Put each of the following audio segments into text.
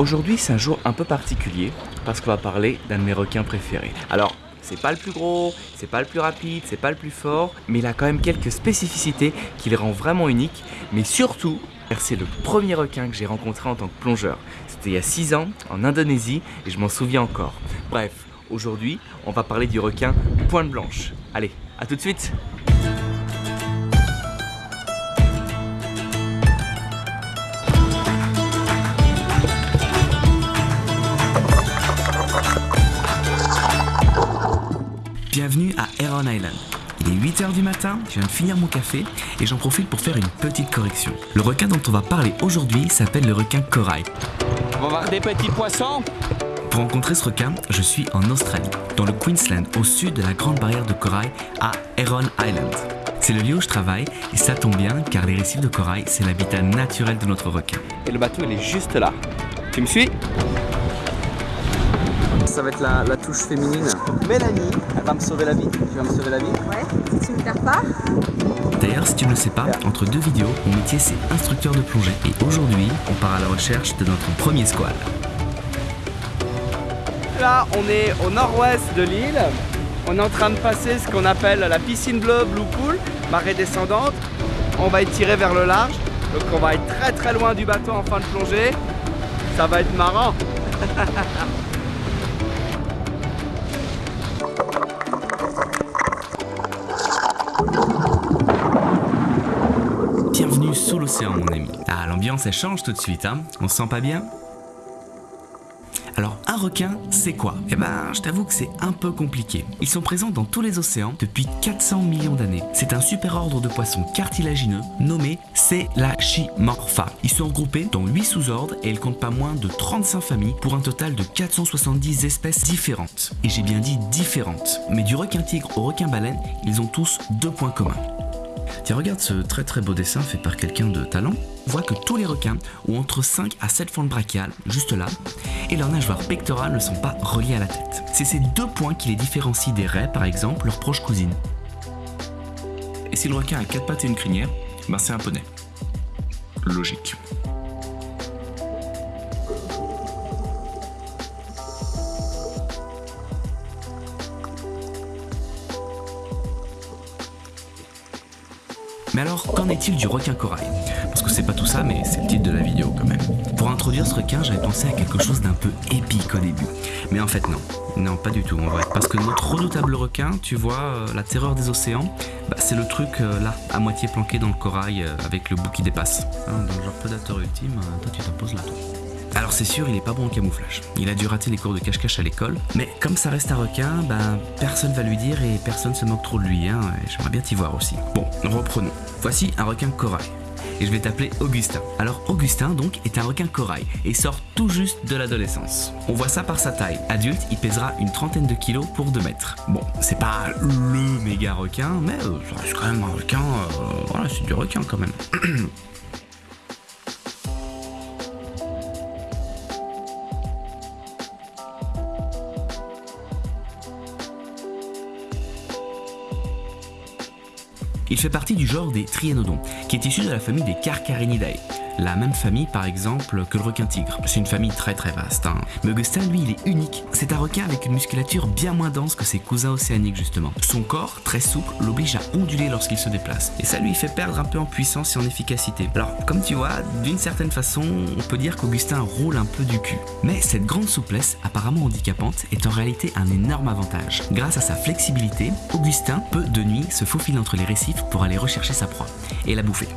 Aujourd'hui, c'est un jour un peu particulier parce qu'on va parler d'un de mes requins préférés. Alors, c'est pas le plus gros, c'est pas le plus rapide, c'est pas le plus fort, mais il a quand même quelques spécificités qui le rend vraiment unique. Mais surtout, c'est le premier requin que j'ai rencontré en tant que plongeur. C'était il y a 6 ans, en Indonésie, et je m'en souviens encore. Bref, aujourd'hui, on va parler du requin pointe blanche. Allez, à tout de suite Bienvenue à Heron Island. Il est 8h du matin, je viens de finir mon café et j'en profite pour faire une petite correction. Le requin dont on va parler aujourd'hui s'appelle le requin corail. On va voir des petits poissons Pour rencontrer ce requin, je suis en Australie, dans le Queensland, au sud de la grande barrière de corail à Heron Island. C'est le lieu où je travaille et ça tombe bien car les récifs de corail, c'est l'habitat naturel de notre requin. Et le bateau, il est juste là. Tu me suis? Ça va être la, touche féminine. Mélanie, elle va me sauver la vie. Tu vas me sauver la vie Ouais, si tu me perds pas. D'ailleurs, si tu ne le sais pas, entre deux vidéos, mon métier c'est instructeur de plongée. Et aujourd'hui, on part à la recherche de notre premier squal. Là, on est au nord-ouest de l'île. On est en train de passer ce qu'on appelle la piscine bleue Blue Pool, marée descendante. On va être tiré vers le large. Donc on va être très très loin du bateau en fin de plongée. Ça va être marrant. Ah, l'ambiance, elle change tout de suite, hein On se sent pas bien? Alors un requin, c'est quoi? Eh ben, je t'avoue que c'est un peu compliqué. Ils sont présents dans tous les océans depuis 400 millions d'années. C'est un super ordre de poissons cartilagineux nommé Selachimorpha. Ils sont regroupés dans 8 sous-ordres et ils comptent pas moins de 35 familles pour un total de 470 espèces différentes. Et j'ai bien dit différentes. Mais du requin tigre au requin baleine, ils ont tous deux points communs. Tiens, regarde ce très très beau dessin fait par quelqu'un de talent. On voit que tous les requins ont entre 5 à 7 fentes brachiales, juste là, et leurs nageoires pectorales ne sont pas reliées à la tête. C'est ces deux points qui les différencient des raies, par exemple, leurs proches cousines. Et si le requin a 4 pattes et une crinière, ben c'est un poney. Logique. Mais alors, qu'en est-il du requin corail? Parce que c'est pas tout ça, mais c'est le titre de la vidéo quand même. Pour introduire ce requin, j'avais pensé à quelque chose d'un peu épique au début. Mais en fait non, non pas du tout en vrai. Parce que notre redoutable requin, tu vois, euh, la terreur des océans, bah, c'est le truc euh, là, à moitié planqué dans le corail euh, avec le bout qui dépasse. Hein, donc genre prédateur ultime, toi tu t'imposes là. Alors c'est sûr, il est pas bon en camouflage. Il a dû rater les cours de cache-cache à l'école, mais comme ça reste un requin, ben personne va lui dire et personne se moque trop de lui. Hein, J'aimerais bien t'y voir aussi. Bon, reprenons. Voici un requin corail. Et je vais t'appeler Augustin. Alors Augustin donc est un requin corail et sort tout juste de l'adolescence. On voit ça par sa taille. Adulte, il pèsera une trentaine de kilos pour 2 mètres. Bon, c'est pas le méga requin, mais euh, ça reste quand même un requin. Euh, voilà, c'est du requin quand même. Il fait partie du genre des Trianodons, qui est issu de la famille des Carcarinidae la même famille par exemple que le requin tigre. C'est une famille très très vaste. Hein. Augustin lui il est unique. C'est un requin avec une musculature bien moins dense que ses cousins océaniques justement. Son corps très souple l'oblige à onduler lorsqu'il se déplace. Et ça lui fait perdre un peu en puissance et en efficacité. Alors comme tu vois, d'une certaine façon, on peut dire qu'Augustin roule un peu du cul. Mais cette grande souplesse, apparemment handicapante, est en réalité un énorme avantage. Grâce à sa flexibilité, Augustin peut de nuit se faufiler entre les récifs pour aller rechercher sa proie et la bouffer.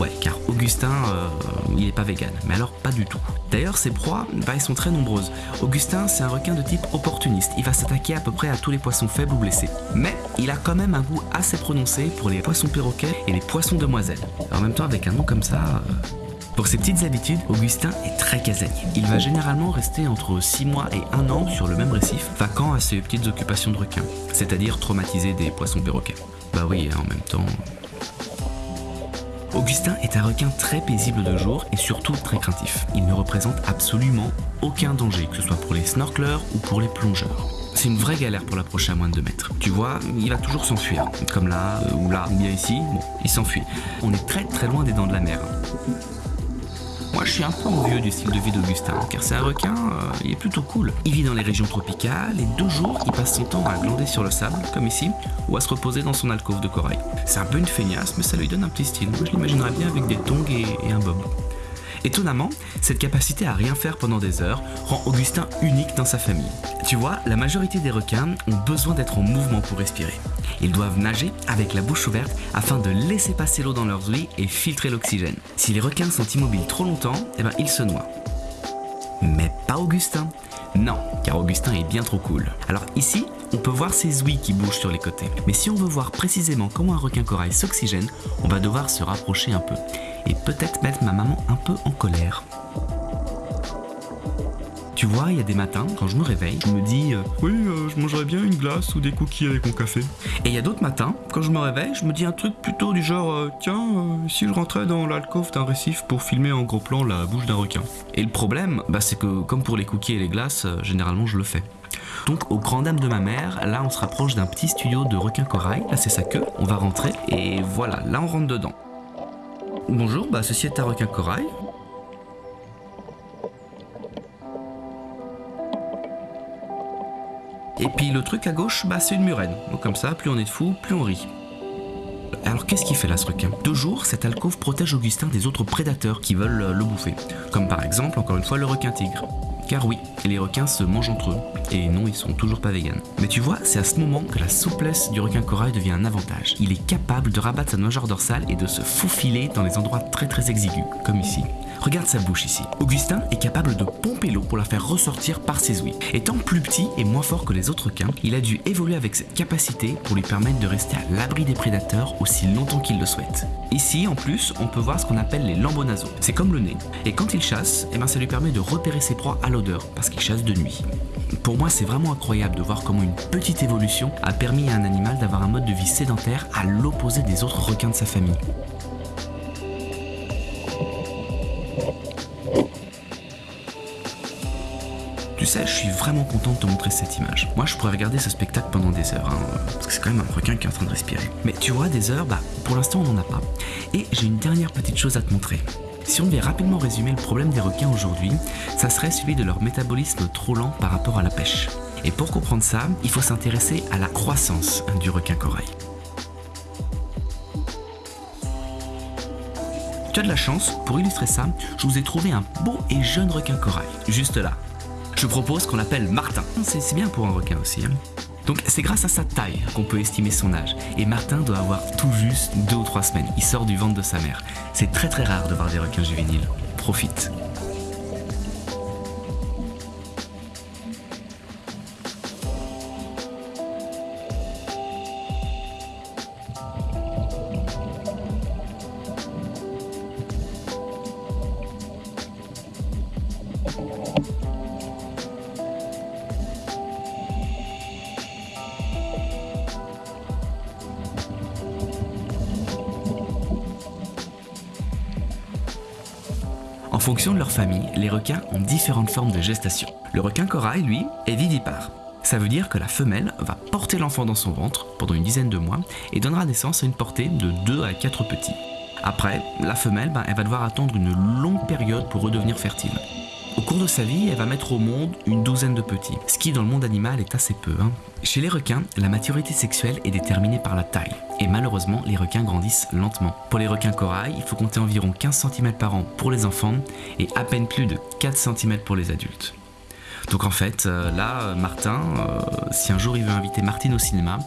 Ouais, car Augustin, euh, il est pas vegan, mais alors pas du tout. D'ailleurs, ses proies, bah, elles sont très nombreuses. Augustin, c'est un requin de type opportuniste. Il va s'attaquer à peu près à tous les poissons faibles ou blessés. Mais il a quand même un goût assez prononcé pour les poissons perroquets et les poissons demoiselles. En même temps, avec un nom comme ça... Euh, pour ses petites habitudes, Augustin est très casanier. Il va généralement rester entre 6 mois et 1 an sur le même récif, vacant à ses petites occupations de requin, c'est-à-dire traumatiser des poissons perroquets. Bah oui, en même temps, Augustin est un requin très paisible de jour et surtout très craintif. Il ne représente absolument aucun danger, que ce soit pour les snorkelers ou pour les plongeurs. C'est une vraie galère pour l'approcher à moins de 2 mètres. Tu vois, il va toujours s'enfuir. Comme là, euh, ou là, ou bien ici, bon, il s'enfuit. On est très très loin des dents de la mer. Moi je suis un peu envieux du style de vie d'Augustin, car c'est un requin, euh, il est plutôt cool. Il vit dans les régions tropicales et deux jours il passe son temps à glander sur le sable, comme ici, ou à se reposer dans son alcôve de corail. C'est un peu une feignasse, mais ça lui donne un petit style. Moi je l'imaginerais bien avec des tongs et, et un bob. Étonnamment, cette capacité à rien faire pendant des heures rend Augustin unique dans sa famille. Tu vois, la majorité des requins ont besoin d'être en mouvement pour respirer. Ils doivent nager avec la bouche ouverte afin de laisser passer l'eau dans leurs ouïes et filtrer l'oxygène. Si les requins sont immobiles trop longtemps, eh ben, ils se noient. Mais pas Augustin. Non, car Augustin est bien trop cool. Alors ici, on peut voir ses ouïes qui bougent sur les côtés. Mais si on veut voir précisément comment un requin corail s'oxygène, on va devoir se rapprocher un peu. Et peut-être mettre ma maman un peu en colère. Tu vois, il y a des matins, quand je me réveille, je me dis euh, Oui, euh, je mangerais bien une glace ou des cookies avec mon café. Et il y a d'autres matins, quand je me réveille, je me dis un truc plutôt du genre euh, Tiens, si je rentrais dans l'alcôve d'un récif pour filmer en gros plan la bouche d'un requin. Et le problème, bah, c'est que comme pour les cookies et les glaces, généralement je le fais. Donc au grand dam de ma mère, là on se rapproche d'un petit studio de requin corail, là c'est sa queue, on va rentrer et voilà, là on rentre dedans. Bonjour, bah ceci est un requin corail. Et puis le truc à gauche, bah c'est une murène. Donc comme ça, plus on est de fous, plus on rit. Alors qu'est-ce qu'il fait là ce requin? De jour, cette alcôve protège Augustin des autres prédateurs qui veulent le bouffer. Comme par exemple, encore une fois, le requin tigre. Car oui, les requins se mangent entre eux. Et non, ils sont toujours pas véganes. Mais tu vois, c'est à ce moment que la souplesse du requin corail devient un avantage. Il est capable de rabattre sa nageoire dorsale et de se faufiler dans les endroits très très exigus, comme ici. Regarde sa bouche ici. Augustin est capable de pomper l'eau pour la faire ressortir par ses ouïes. Étant plus petit et moins fort que les autres requins, il a dû évoluer avec cette capacité pour lui permettre de rester à l'abri des prédateurs aussi longtemps qu'il le souhaite. Ici, en plus, on peut voir ce qu'on appelle les nasaux. C'est comme le nez. Et quand il chasse, eh ben, ça lui permet de repérer ses proies à l'odeur, parce qu'il chasse de nuit. Pour moi, c'est vraiment incroyable de voir comment une petite évolution a permis à un animal d'avoir un mode de vie sédentaire à l'opposé des autres requins de sa famille. Tu sais, je suis vraiment content de te montrer cette image. Moi, je pourrais regarder ce spectacle pendant des heures, hein, parce que c'est quand même un requin qui est en train de respirer. Mais tu vois, des heures, bah, pour l'instant, on n'en a pas. Et j'ai une dernière petite chose à te montrer. Si on devait rapidement résumer le problème des requins aujourd'hui, ça serait celui de leur métabolisme trop lent par rapport à la pêche. Et pour comprendre ça, il faut s'intéresser à la croissance du requin corail. Tu as de la chance, pour illustrer ça, je vous ai trouvé un beau et jeune requin corail, juste là. Je propose qu'on l'appelle Martin. C'est c'est bien pour un requin aussi. hein. Donc c'est grâce à sa taille qu'on peut estimer son âge. Et Martin doit avoir tout juste deux ou trois semaines. Il sort du ventre de sa mère. C'est très très rare de voir des requins juvéniles. Profite. Fonction de leur famille, les requins ont différentes formes de gestation. Le requin corail, lui, est vivipare. Ça veut dire que la femelle va porter l'enfant dans son ventre pendant une dizaine de mois et donnera naissance à une portée de 2 à 4 petits. Après, la femelle, ben, elle va devoir attendre une longue période pour redevenir fertile. Au cours de sa vie, elle va mettre au monde une douzaine de petits, ce qui dans le monde animal est assez peu. hein. Chez les requins, la maturité sexuelle est déterminée par la taille, et malheureusement, les requins grandissent lentement. Pour les requins corail, il faut compter environ 15 cm par an pour les enfants et à peine plus de 4 cm pour les adultes. Donc en fait, euh, là, euh, Martin, euh, si un jour il veut inviter Martine au cinéma,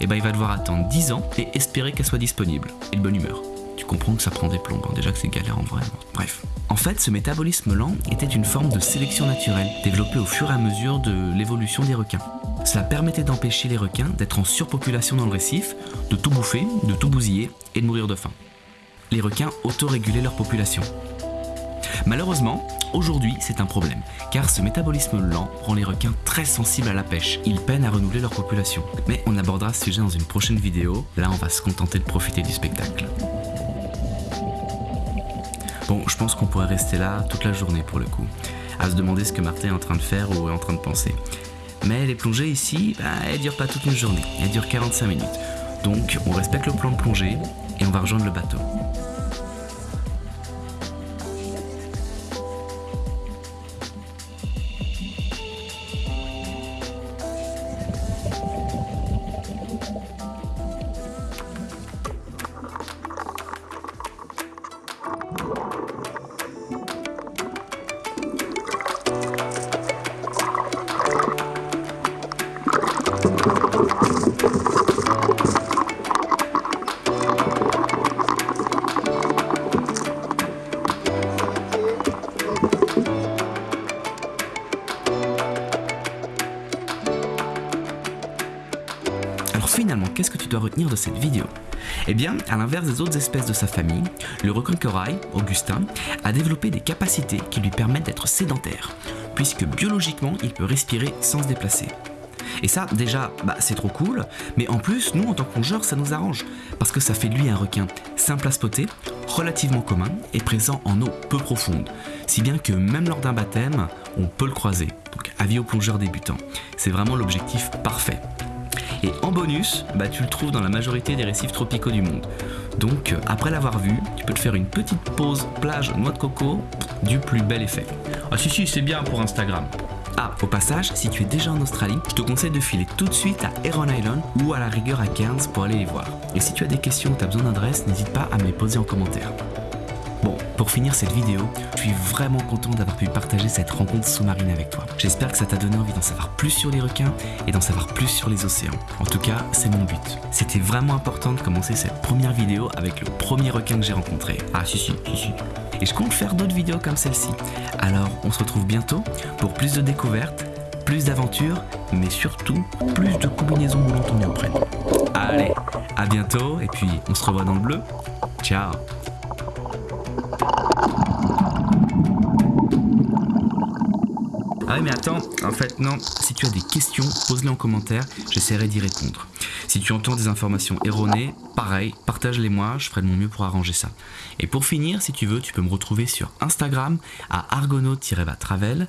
eh ben, il va devoir attendre 10 ans et espérer qu'elle soit disponible, et de bonne humeur. Comprends que ça prend des plombs, hein, déjà que c'est galère en vrai. Bref. En fait, ce métabolisme lent était une forme de sélection naturelle, développée au fur et à mesure de l'évolution des requins. Cela permettait d'empêcher les requins d'être en surpopulation dans le récif, de tout bouffer, de tout bousiller et de mourir de faim. Les requins autorégulaient leur population. Malheureusement, aujourd'hui, c'est un problème, car ce métabolisme lent rend les requins très sensibles à la pêche. Ils peinent à renouveler leur population. Mais on abordera ce sujet dans une prochaine vidéo. Là, on va se contenter de profiter du spectacle. Bon, je pense qu'on pourrait rester là toute la journée pour le coup, à se demander ce que Martin est en train de faire ou est en train de penser. Mais les plongées ici, bah, elles durent pas toute une journée, elles durent 45 minutes. Donc on respecte le plan de plongée et on va rejoindre le bateau. Finalement, qu'est-ce que tu dois retenir de cette vidéo? Eh bien, à l'inverse des autres espèces de sa famille, le requin corail, Augustin, a développé des capacités qui lui permettent d'être sédentaire, puisque biologiquement, il peut respirer sans se déplacer. Et ça, déjà, bah, c'est trop cool, mais en plus, nous, en tant que plongeurs, ça nous arrange, parce que ça fait lui un requin simple à spotter, relativement commun et présent en eau peu profonde, si bien que même lors d'un baptême, on peut le croiser. Donc avis aux plongeurs débutants, c'est vraiment l'objectif parfait. Et en bonus, bah, tu le trouves dans la majorité des récifs tropicaux du monde. Donc euh, après l'avoir vu, tu peux te faire une petite pause plage noix de coco du plus bel effet. Ah si si, c'est bien pour Instagram. Ah, au passage, si tu es déjà en Australie, je te conseille de filer tout de suite à Heron Island ou à la rigueur à Cairns pour aller les voir. Et si tu as des questions ou tu as besoin d'adresse, n'hésite pas à me les poser en commentaire. Pour finir cette vidéo, je suis vraiment content d'avoir pu partager cette rencontre sous-marine avec toi. J'espère que ça t'a donné envie d'en savoir plus sur les requins et d'en savoir plus sur les océans. En tout cas, c'est mon but. C'était vraiment important de commencer cette première vidéo avec le premier requin que j'ai rencontré. Ah si si, si si. Et je compte faire d'autres vidéos comme celle-ci. Alors, on se retrouve bientôt pour plus de découvertes, plus d'aventures, mais surtout plus de combinaisons moulantes en néoprène. Allez, à bientôt et puis on se revoit dans le bleu. Ciao Mais attends, en fait non, si tu as des questions, pose-les en commentaire, j'essaierai d'y répondre. Si tu entends des informations erronées, pareil, partage-les moi, je ferai de mon mieux pour arranger ça. Et pour finir, si tu veux, tu peux me retrouver sur Instagram à argonaut-travel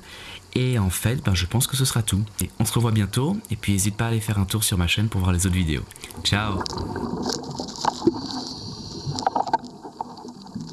et en fait, ben, je pense que ce sera tout. On se revoit bientôt, et puis n'hésite pas à aller faire un tour sur ma chaîne pour voir les autres vidéos. Ciao